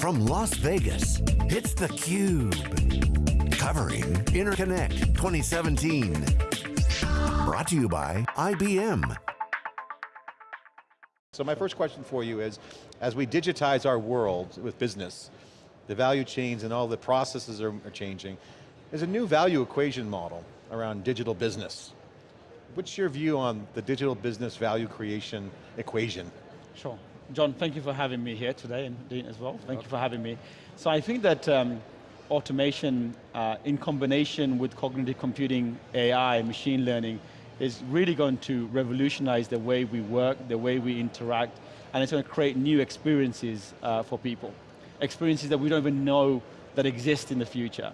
From Las Vegas, it's theCUBE. Covering Interconnect 2017. Brought to you by IBM. So my first question for you is, as we digitize our world with business, the value chains and all the processes are, are changing, there's a new value equation model around digital business. What's your view on the digital business value creation equation? Sure. John, thank you for having me here today, and Dean as well. Thank you for having me. So I think that um, automation uh, in combination with cognitive computing, AI, machine learning, is really going to revolutionize the way we work, the way we interact, and it's going to create new experiences uh, for people. Experiences that we don't even know that exist in the future.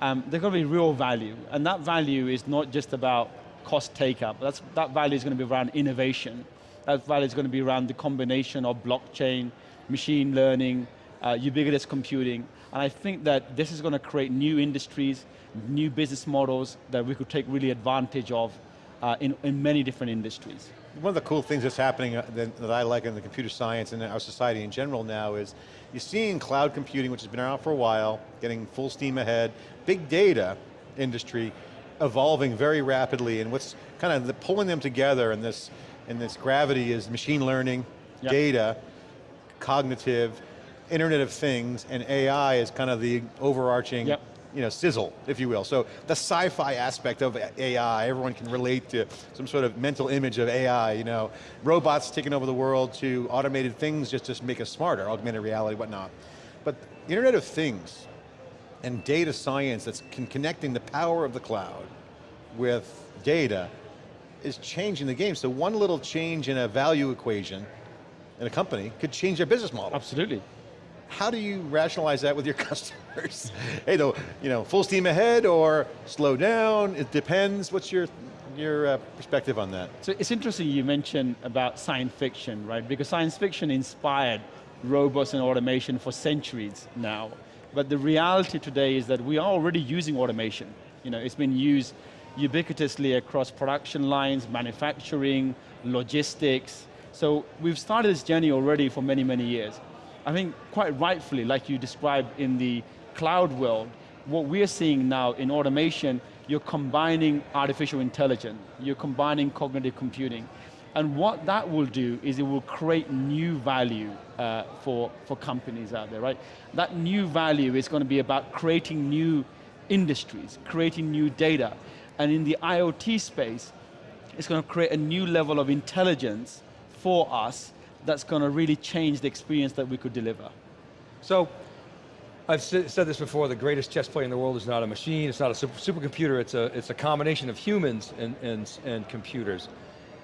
Um, they're going to be real value, and that value is not just about cost take-up, that value is going to be around innovation. That value is going to be around the combination of blockchain, machine learning, uh, ubiquitous computing, and I think that this is going to create new industries, new business models that we could take really advantage of uh, in, in many different industries. One of the cool things that's happening uh, that, that, I like in the computer science and our society in general now is you're seeing cloud computing, which has been around for a while, getting full steam ahead, big data industry evolving very rapidly and what's kind of the, pulling them together in this, in this gravity is machine learning, yep. data, cognitive, Internet of Things, and AI is kind of the overarching yep you know, sizzle, if you will. So the sci-fi aspect of AI, everyone can relate to some sort of mental image of AI, you know, robots taking over the world to automated things just to make us smarter, augmented reality, whatnot. But Internet of Things and data science that's connecting the power of the cloud with data is changing the game. So one little change in a value equation in a company could change their business model. Absolutely. How do you rationalize that with your customers? hey, though, you know, full steam ahead or slow down, it depends. What's your your uh, perspective on that? So it's interesting you mentioned about science fiction, right? Because science fiction inspired robots and automation for centuries now. But the reality today is that we are already using automation. You know, it's been used ubiquitously across production lines, manufacturing, logistics. So we've started this journey already for many, many years. I think quite rightfully, like you described in the cloud world, what we're seeing now in automation, you're combining artificial intelligence, you're combining cognitive computing, and what that will do is it will create new value uh, for, for companies out there, right? That new value is going to be about creating new industries, creating new data. And in the IoT space, it's going to create a new level of intelligence for us that's going to really change the experience that we could deliver. So, I've said this before, the greatest chess player in the world is not a machine, it's not a supercomputer, it's a, it's a combination of humans and, and, and computers.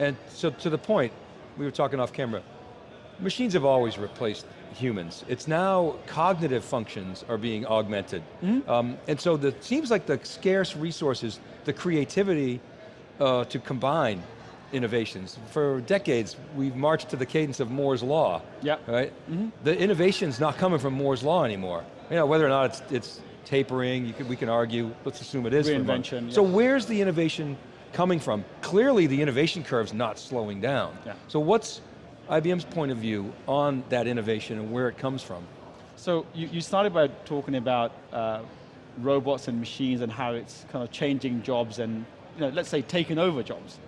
And so to the point, we were talking off camera, machines have always replaced humans. It's now cognitive functions are being augmented. Mm -hmm. um, and so it seems like the scarce resources, the creativity uh, to combine innovations. For decades, we've marched to the cadence of Moore's Law. Yeah. Right? Mm -hmm. The innovation's not coming from Moore's Law anymore. You know, whether or not it's, it's tapering, can, we can argue, let's assume it is. Reinvention. Yeah. So where's the innovation coming from? Clearly the innovation curve's not slowing down. Yeah. So what's IBM's point of view on that innovation and where it comes from? So you, you started by talking about uh, robots and machines and how it's kind of changing jobs and, you know, let's say taking over jobs.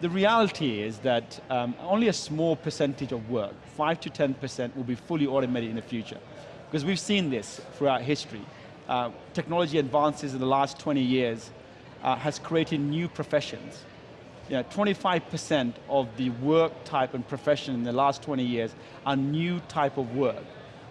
The reality is that um, only a small percentage of work, 5 to 10% will be fully automated in the future. Because we've seen this throughout history. Uh, technology advances in the last 20 years uh, has created new professions. 25% of the work type and profession in the last 20 years are new type of work.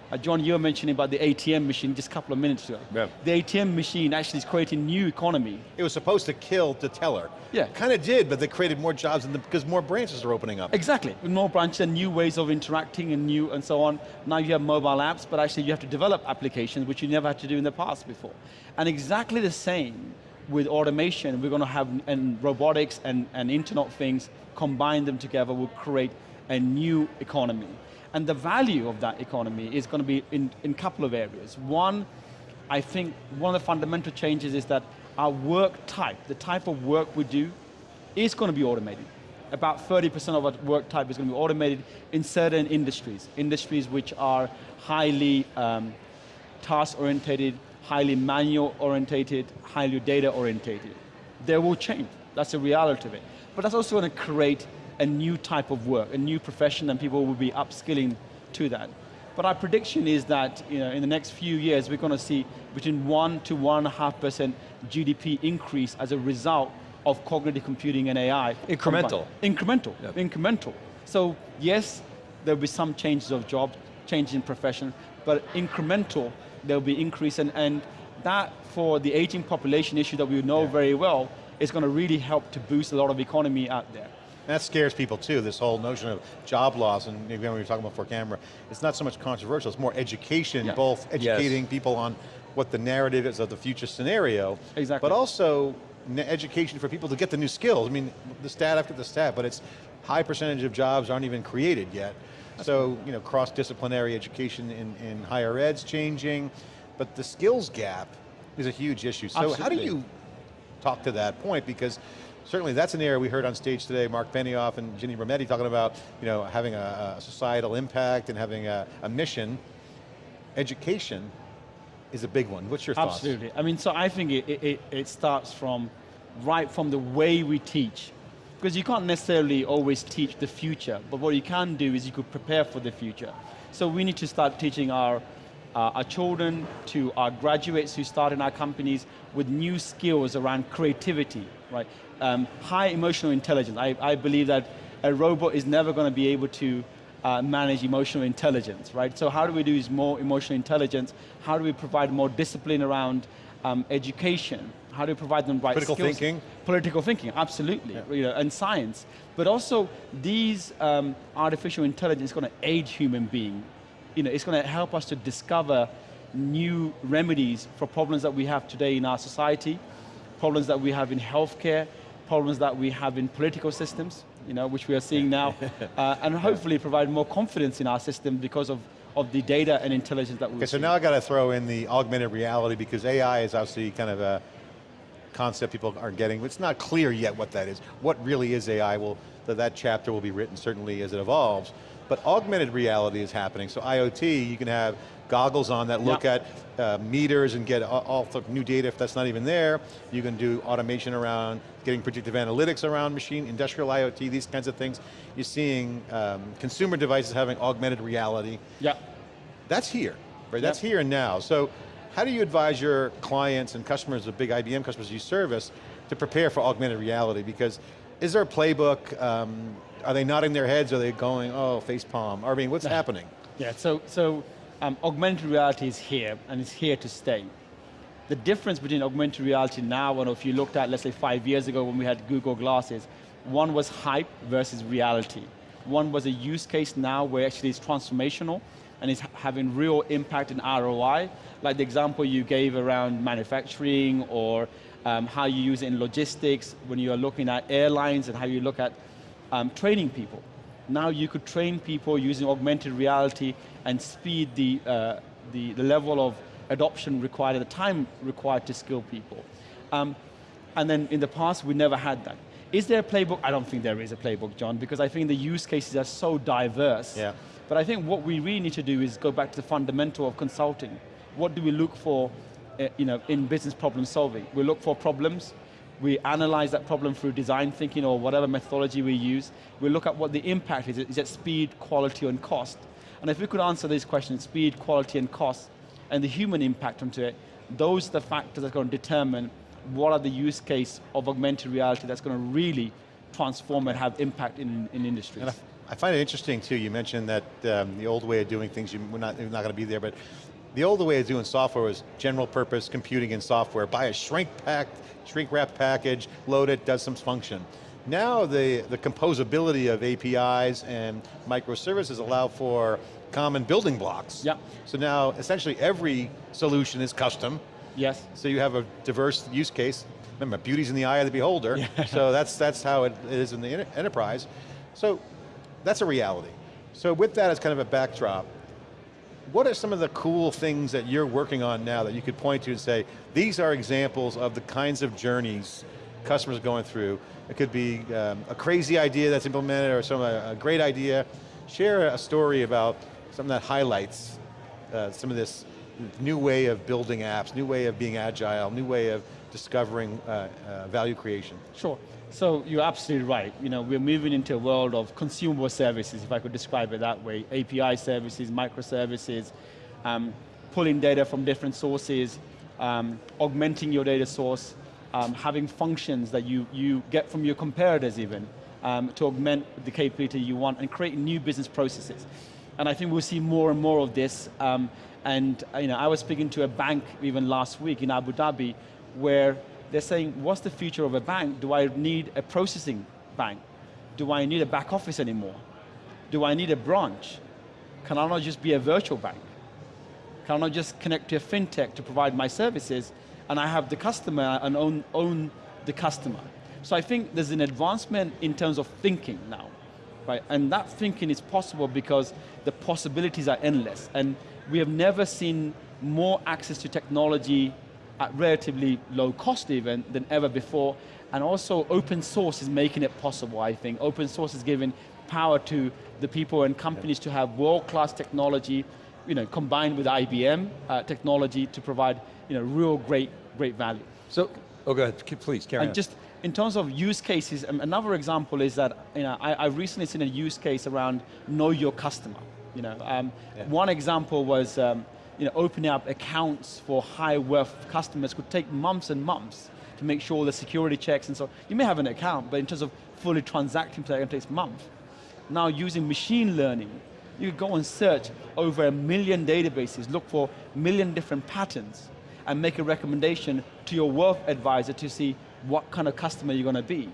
Uh, John, you were mentioning about the ATM machine just a couple of minutes ago. Yeah. The ATM machine actually is creating new economy. It was supposed to kill the teller. Yeah. Kind of did, but they created more jobs the, because more branches are opening up. Exactly, with more branches and new ways of interacting and new and so on. Now you have mobile apps, but actually you have to develop applications which you never had to do in the past before. And exactly the same with automation, we're going to have, and robotics and, and Internet of Things, combine them together will create a new economy. And the value of that economy is going to be in a couple of areas. One, I think one of the fundamental changes is that our work type, the type of work we do, is going to be automated. about 30% of our work type is going to be automated in certain industries. Industries which are highly um, task-orientated, highly manual-orientated, highly data-orientated. They will change, that's the reality of it. But that's also going to create a new type of work, a new profession, and people will be upskilling to that. But our prediction is that you know, in the next few years, we're going to see between one to one and a half percent GDP increase as a result of cognitive computing and AI. Incremental. Incremental, yep. incremental. So yes, there'll be some changes of jobs, change in profession, but incremental, there'll be increase, and, and that for the aging population issue that we know yeah. very well, is going to really help to boost a lot of economy out there. That scares people too, this whole notion of job loss, and again, we were talking about before camera, it's not so much controversial, it's more education, yeah. both educating yes. people on what the narrative is of the future scenario, exactly. but also education for people to get the new skills. I mean, the stat after the stat, but it's high percentage of jobs aren't even created yet. So, you know, cross-disciplinary education in, in higher ed's changing, but the skills gap is a huge issue. So Absolutely. how do you talk to that point? Because certainly that's an area we heard on stage today, Mark Benioff and Ginny Rometty talking about you know, having a, a societal impact and having a, a, mission. Education is a big one. What's your thoughts? Absolutely. I mean, so I think it, it, it starts from right from the way we teach. Because you can't necessarily always teach the future, but what you can do is you could prepare for the future. So we need to start teaching our, uh, our children to our graduates who start in our companies with new skills around creativity, right? Um, high emotional intelligence. I, I believe that a robot is never going to be able to uh, manage emotional intelligence, right? So how do we do is more emotional intelligence? How do we provide more discipline around um, education? How do we provide them right Political skills? thinking? Political thinking, absolutely, yeah. you know, and science. But also, these um, artificial intelligence is going to aid human being. You know, it's going to help us to discover new remedies for problems that we have today in our society, problems that we have in healthcare, problems that we have in political systems, you know, which we are seeing now, uh, and hopefully provide more confidence in our system because of of the data and intelligence that we Okay, so now I got to throw in the augmented reality because AI is obviously kind of a concept people are getting. It's not clear yet what that is. What really is AI? Well, that chapter will be written certainly as it evolves. But augmented reality is happening. So IoT, you can have goggles on that look yep. at uh, meters and get all, the new data if that's not even there. You can do automation around getting predictive analytics around machine, industrial IoT, these kinds of things. You're seeing um, consumer devices having augmented reality. Yeah. That's here, right? That's here and now. So how do you advise your clients and customers, the big IBM customers you service, to prepare for augmented reality? Because is there a playbook? Um, are they nodding their heads? Are they going, oh, face palm? I mean, what's happening? Yeah, so, so um, augmented reality is here, and it's here to stay. The difference between augmented reality now and if you looked at, let's say five years ago when we had Google Glasses, one was hype versus reality. One was a use case now where actually it's transformational, and it's having real impact in ROI, like the example you gave around manufacturing or um, how you use it in logistics when you are looking at airlines and how you look at um, training people. Now you could train people using augmented reality and speed the, uh, the, the, level of adoption required at the time required to skill people. Um, and then in the past, we never had that. Is there a playbook? I don't think there is a playbook, John, because I think the use cases are so diverse. Yeah. But I think what we really need to do is go back to the fundamental of consulting. What do we look for uh, you know, in business problem solving? We look for problems, we analyze that problem through design thinking or whatever methodology we use. We look at what the impact is. Is it speed, quality, and cost? And if we could answer these questions, speed, quality, and cost, and the human impact onto it, those are the factors that are going to determine what are the use case of augmented reality that's going to really transform and have impact in, in industries. I find it interesting too, you mentioned that um, the old way of doing things, you, we're not, not going to be there, but the old way of doing software was general purpose computing and software. Buy a shrink packed, shrink wrapped package, load it, does some function. Now the, the composability of APIs and microservices allow for common building blocks. Yep. So now essentially every solution is custom. Yes. So you have a diverse use case. Remember, beauty's in the eye of the beholder. Yeah. So that's, that's how it is in the enterprise. So that's a reality. So with that as kind of a backdrop, what are some of the cool things that you're working on now that you could point to and say, these are examples of the kinds of journeys customers are going through. It could be um, a crazy idea that's implemented or some a, a great idea. Share a story about something that highlights uh, some of this new way of building apps, new way of being agile, new way of discovering uh, uh, value creation. Sure. So you're absolutely right. You know, we're moving into a world of consumable services, if I could describe it that way. API services, microservices, um, pulling data from different sources, um, augmenting your data source, um, having functions that you, you get from your competitors even, um, to augment the capability you want and create new business processes. And I think we'll see more and more of this. Um, and you know, I was speaking to a bank even last week in Abu Dhabi where they're saying, what's the future of a bank? Do I need a processing bank? Do I need a back office anymore? Do I need a branch? Can I not just be a virtual bank? Can I not just connect to a fintech to provide my services and I have the customer and own, own the customer? So I think there's an advancement in terms of thinking now, right? And that thinking is possible because the possibilities are endless. And we have never seen more access to technology at relatively low cost even than ever before. And also open source is making it possible, I think. Open source is giving power to the people and companies to have world-class technology, you know, combined with IBM uh, technology to provide you know, real great, great value. So, oh go ahead, please, carry and on. just in terms of use cases, another example is that you know, I, I've recently seen a use case around know your customer. You know, um, Yeah. One example was um, you know, opening up accounts for high worth customers could take months and months to make sure the security checks and so, you may have an account, but in terms of fully transacting, it takes months. Now using machine learning, you go and search over a million databases, look for a million different patterns, and make a recommendation to your wealth advisor to see what kind of customer you're going to be.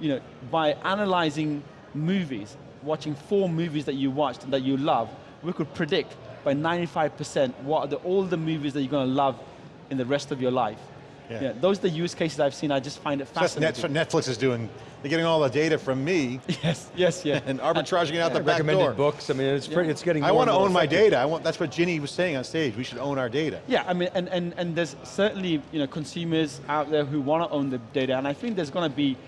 You know, by analyzing movies, watching four movies that you watched and that you love, we could predict by 95% what are the, all the movies that you're going to love in the rest of your life. Yeah. those are the use cases I've seen, I just find it So that's, fascinating. that's what Netflix is doing. They're getting all the data from me Yes, yes, yeah. and arbitraging it out the back Recommended door. books, I mean, it's, pretty, it's getting I want to and more own my data. I want, that's what Ginny was saying on stage. We should own our data. Yeah, I mean, and, and, and there's certainly you know, consumers out there who want to own the data, and I think there's going to be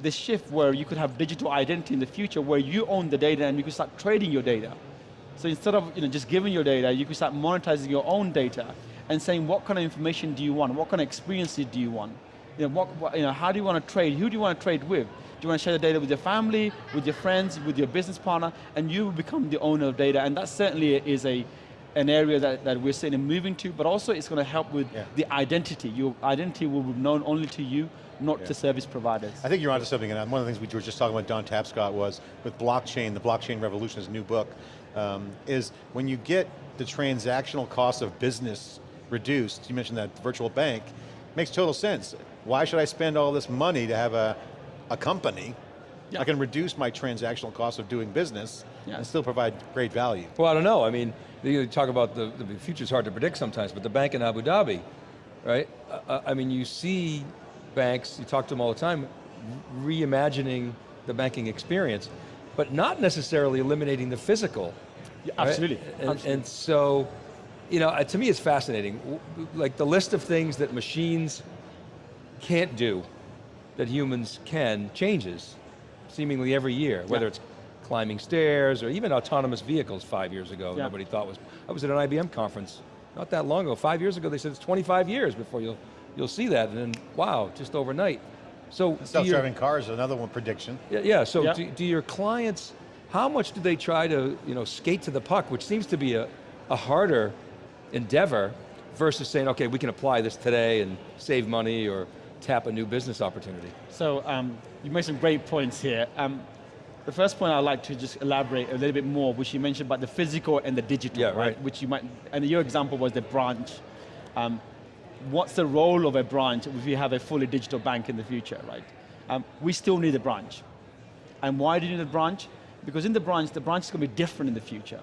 this shift where you could have digital identity in the future where you own the data and you can start trading your data. So instead of you know, just giving your data, you can start monetizing your own data and saying what kind of information do you want, what kind of experiences do you want, you know, what, what, you know, how do you want to trade, who do you want to trade with? Do you want to share the data with your family, with your friends, with your business partner, and you become the owner of data, and that certainly is a, an area that, that we're seeing moving to, but also it's going to help with Yeah. the identity. Your identity will be known only to you, not to service providers. I think you're onto something, and one of the things we were just talking about, Don Tapscott, was with blockchain, the Blockchain Revolution, his new book, um, is when you get the transactional cost of business reduced, you mentioned that virtual bank, makes total sense. Why should I spend all this money to have a, a company? Yeah. I can reduce my transactional cost of doing business Yeah. and still provide great value. Well, I don't know. I mean, you talk about the, the future's hard to predict sometimes, but the bank in Abu Dhabi, right? I, I mean, you see banks, you talk to them all the time, reimagining the banking experience, but not necessarily eliminating the physical. Yeah, right? absolutely, And, absolutely. and so, you know, uh, to me it's fascinating. Like the list of things that machines can't do that humans can changes seemingly every year, whether Yeah. it's climbing stairs or even autonomous vehicles five years ago, Yeah. nobody thought was, I was at an IBM conference not that long ago, five years ago, they said it's 25 years before you'll, you'll see that, and then wow, just overnight. So, Self-driving cars is another one prediction. yeah, yeah, so Yeah. Do, do your clients, how much do they try to you know, skate to the puck, which seems to be a, a harder endeavor versus saying, okay, we can apply this today and save money or tap a new business opportunity? So um, you made some great points here. Um, the first point I'd like to just elaborate a little bit more, which you mentioned about the physical and the digital, Yeah, right. Which you might, and your example was the branch. Um, what's the role of a branch if you have a fully digital bank in the future, right? Um, we still need a branch. And why do you need a branch? Because in the branch, the branch is going to be different in the future.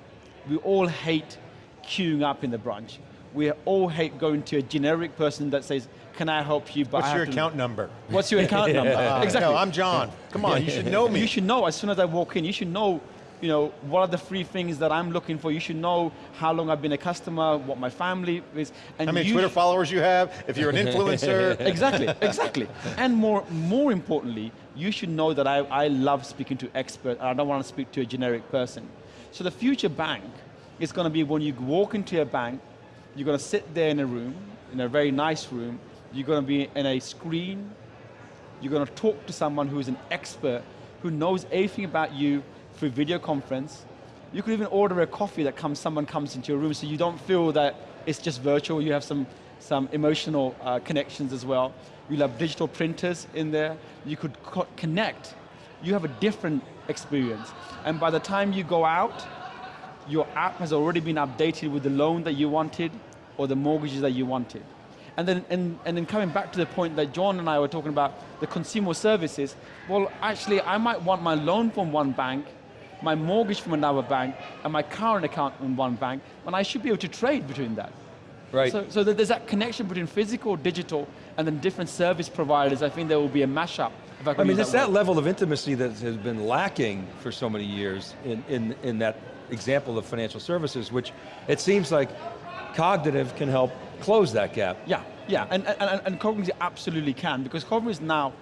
We all hate queuing up in the branch. We all hate going to a generic person that says, can I help you? But What's your account number? What's your account number? Uh, exactly. No, I'm John. Come on, you should know me. You should know as soon as I walk in, you should know you know, what are the three things that I'm looking for? You should know how long I've been a customer, what my family is. And How many Twitter followers you have, if you're an influencer. exactly, exactly. And more, more importantly, you should know that I, I love speaking to experts, and I don't want to speak to a generic person. So the future bank is going to be when you walk into a bank, you're going to sit there in a room, in a very nice room, you're going to be in a screen, you're going to talk to someone who's an expert, who knows everything about you through video conference. You could even order a coffee that comes, someone comes into your room so you don't feel that it's just virtual, you have some, some emotional uh, connections as well. You'll have digital printers in there, you could co connect. You have a different experience. And by the time you go out, your app has already been updated with the loan that you wanted or the mortgages that you wanted. And then, and, and then coming back to the point that John and I were talking about, the consumer services, well, actually, I might want my loan from one bank, my mortgage from another bank, and my current account from one bank, and I should be able to trade between that. Right. So, so there's that connection between physical, digital, and then different service providers. I think there will be a mashup. I, I mean, it's that word. level of intimacy that has been lacking for so many years in, in, in that example of financial services, which it seems like cognitive can help close that gap. Yeah, yeah, and, and, and cognitive absolutely can, because cognitive is now,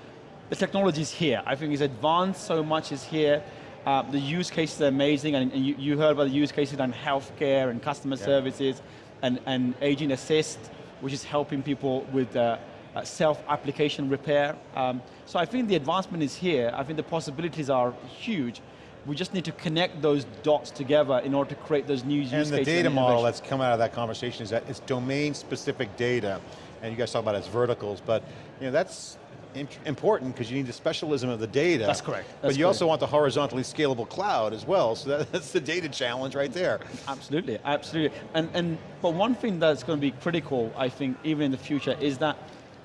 the technology is here. I think it's advanced so much is here. Uh, the use cases are amazing, and, and you, you, heard about the use cases on healthcare and customer yeah. services, and, and agent assist, which is helping people with uh, uh, self-application repair. Um, so I think the advancement is here. I think the possibilities are huge. We just need to connect those dots together in order to create those new use cases. And the data and model that's come out of that conversation is that it's domain-specific data, and you guys talk about it as verticals, but you know that's important because you need the specialism of the data. That's correct. That's but you correct. also want the horizontally scalable cloud as well, so that, that's the data challenge right there. Absolutely, absolutely. And, and, but one thing that's going to be critical, I think, even in the future, is that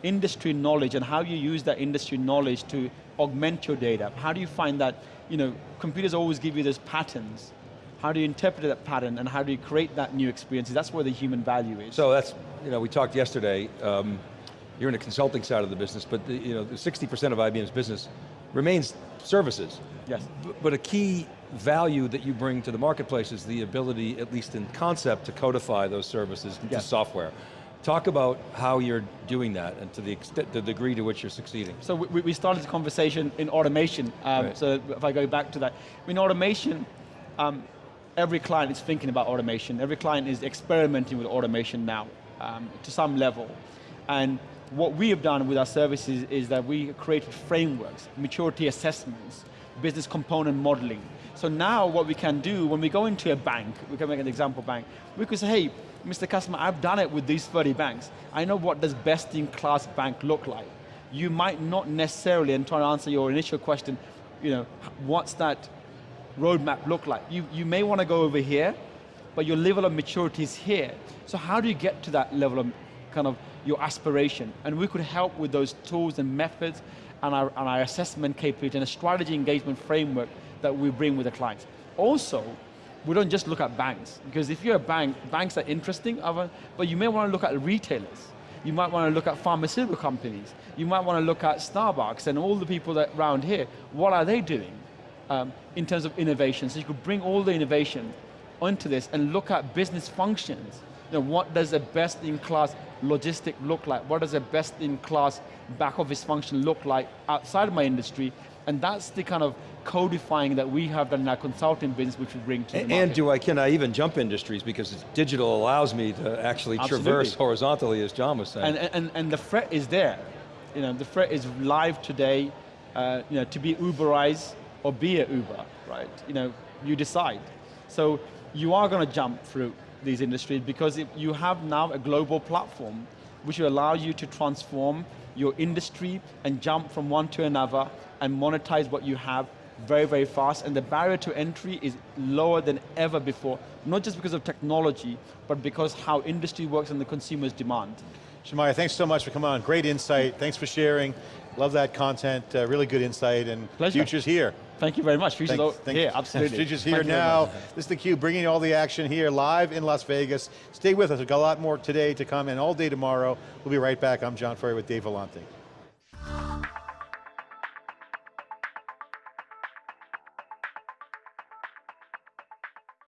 industry knowledge and how you use that industry knowledge to augment your data. How do you find that, you know, computers always give you those patterns. How do you interpret that pattern and how do you create that new experience? That's where the human value is. So that's, you know, we talked yesterday, um, you're in the consulting side of the business, but the, you know, 60% of IBM's business remains services. Yes. But a key value that you bring to the marketplace is the ability, at least in concept, to codify those services into yes. software. Talk about how you're doing that and to the extent, the degree to which you're succeeding. So we, we started the conversation in automation. Um, right. So if I go back to that, in automation, um, every client is thinking about automation. Every client is experimenting with automation now um, to some level. And what we have done with our services is that we created frameworks, maturity assessments, business component modeling. So now what we can do, when we go into a bank, we can make an example bank, we could say, hey, Mr. Customer, I've done it with these 30 banks. I know what does best in class bank look like. You might not necessarily, and trying to answer your initial question, you know, what's that roadmap look like? You, you may want to go over here, but your level of maturity is here. So how do you get to that level of kind of your aspiration? And we could help with those tools and methods and our, and our assessment capability and a strategy engagement framework that we bring with the clients. Also, we don't just look at banks, because if you're a bank, banks are interesting, but you may want to look at retailers. You might want to look at pharmaceutical companies. You might want to look at Starbucks and all the people that around here. What are they doing um, in terms of innovation? So you could bring all the innovation onto this and look at business functions. You know, what does a best-in-class logistic look like? What does a best-in-class back office function look like outside of my industry? And that's the kind of codifying that we have done in our consulting business, which we bring to and. And do I, can I even jump industries because digital allows me to actually Absolutely. traverse horizontally, as John was saying. And, and, and the threat is there. You know, the threat is live today, uh, you know, to be Uberized or be a Uber, right? You know, you decide. So you are going to jump through these industries because if you have now a global platform which will allow you to transform your industry and jump from one to another and monetize what you have very, very fast, and the barrier to entry is lower than ever before, not just because of technology, but because how industry works and the consumer's demand. Shemaya, thanks so much for coming on. Great insight, thanks for sharing. Love that content, uh, really good insight, and Pleasure. future's here. Thank you very much. Future's Thanks, all, thank here, absolutely. Future's here Thank now. This is theCUBE, bringing all the action here, live in Las Vegas. Stay with us, we've got a lot more today to come, and all day tomorrow. We'll be right back. I'm John Furrier with Dave Vellante.